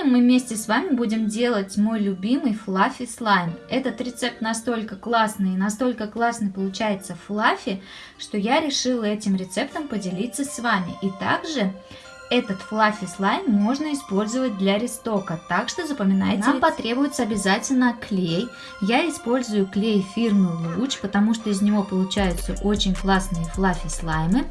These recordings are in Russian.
Сегодня мы вместе с вами будем делать мой любимый флаффи слайм. Этот рецепт настолько классный и настолько классный получается флаффи, что я решила этим рецептом поделиться с вами. И также этот флаффи слайм можно использовать для рестока, так что запоминайте. Нам потребуется обязательно клей. Я использую клей фирмы Луч, потому что из него получаются очень классные флаффи слаймы.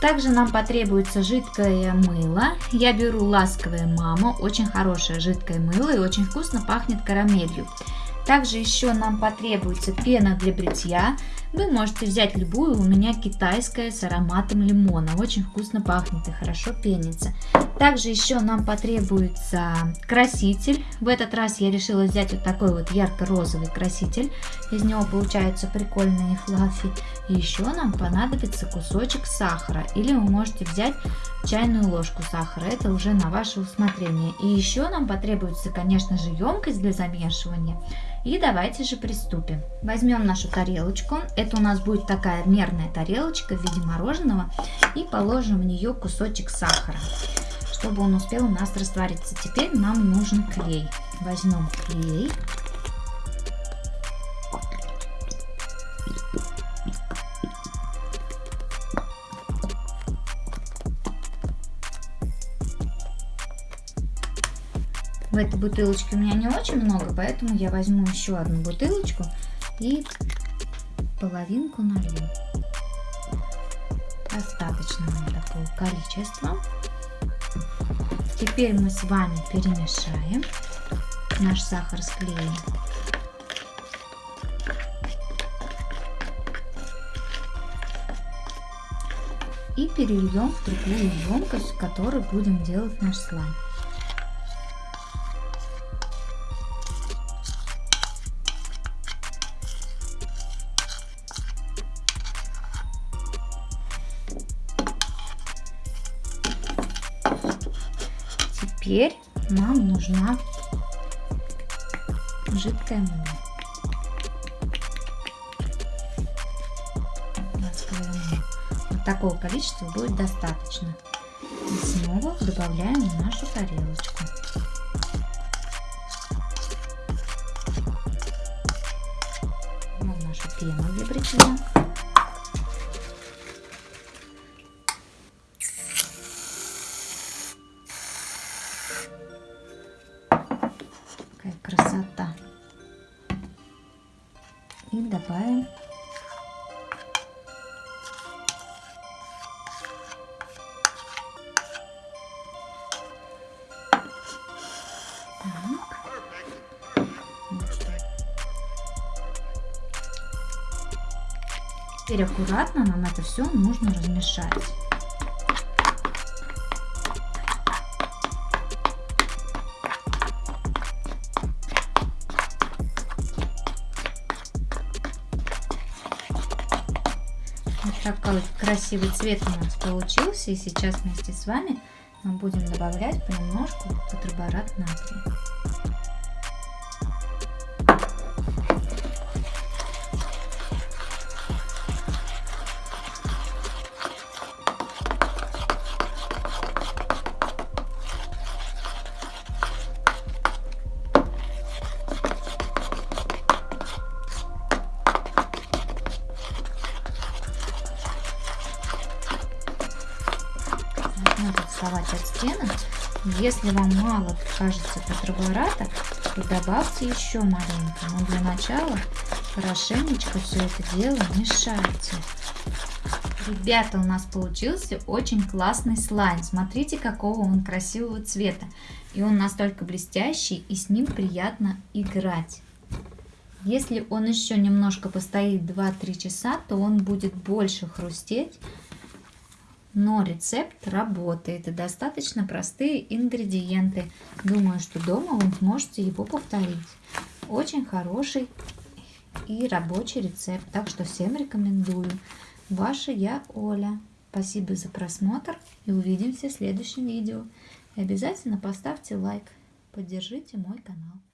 Также нам потребуется жидкое мыло. Я беру ласковое мама, очень хорошее жидкое мыло и очень вкусно пахнет карамелью. Также еще нам потребуется пена для бритья. Вы можете взять любую, у меня китайская с ароматом лимона. Очень вкусно пахнет и хорошо пенится. Также еще нам потребуется краситель. В этот раз я решила взять вот такой вот ярко-розовый краситель. Из него получаются прикольные флаффи. И еще нам понадобится кусочек сахара. Или вы можете взять чайную ложку сахара. Это уже на ваше усмотрение. И еще нам потребуется, конечно же, емкость для замешивания. И давайте же приступим. Возьмем нашу тарелочку. Это у нас будет такая мерная тарелочка в виде мороженого. И положим в нее кусочек сахара, чтобы он успел у нас раствориться. Теперь нам нужен клей. Возьмем клей. В этой бутылочке у меня не очень много, поэтому я возьму еще одну бутылочку и половинку налью. Достаточно такого количества. Теперь мы с вами перемешаем наш сахар с клеем. И перельем в другую емкость, в которой будем делать наш слайм. Теперь нам нужна жидкая мыло. Вот такого количества будет достаточно. И снова добавляем в нашу тарелочку. Вот нашу пену для Какая красота. И добавим Теперь аккуратно нам это все нужно размешать. Вот такой красивый цвет у нас получился. И сейчас вместе с вами мы будем добавлять понемножку тетраборат натрия. Надо вставать от стены. Если вам мало кажется тетрабората, то добавьте еще маленько. Но для начала хорошенечко все это дело мешайте. Ребята, у нас получился очень классный слайм. Смотрите, какого он красивого цвета. И он настолько блестящий, и с ним приятно играть. Если он еще немножко постоит 2-3 часа, то он будет больше хрустеть но рецепт работает и достаточно простые ингредиенты. Думаю, что дома вы сможете его повторить. Очень хороший и рабочий рецепт, так что всем рекомендую. Ваша я Оля. Спасибо за просмотр и увидимся в следующем видео. И обязательно поставьте лайк, поддержите мой канал.